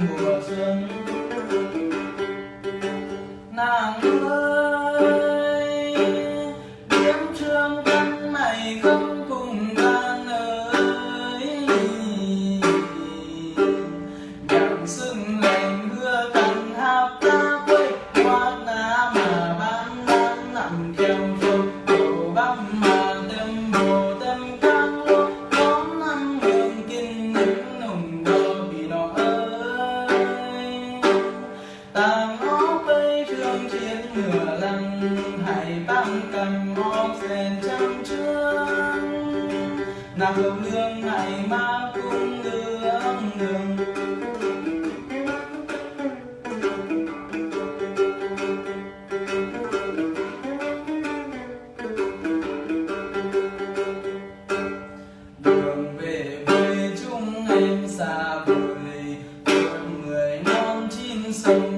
mùa xuân. Nàng ơi đêm trương căn này không cùng ta nơi nhạc sưng lành mưa cành hạp ta quay hoa ná mà ban đang nằm kèo trường lăng hải băng cầm óc rèn trăm trương nàng hồng nương ngày ma cung nương nương đường. Về quê chúng em xa vời một người non chín sông.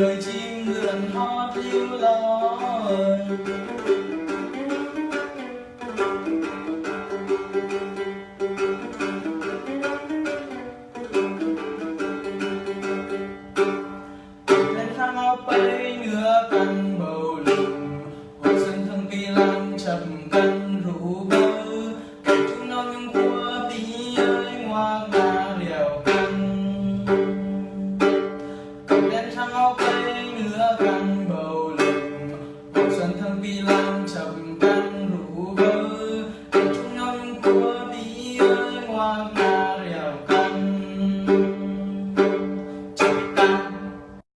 người chim lượn hót líu loi lên thang áo bay ngựa cần vi lan trầm căng rủ vơ. Chúng năm của đi ơi hoa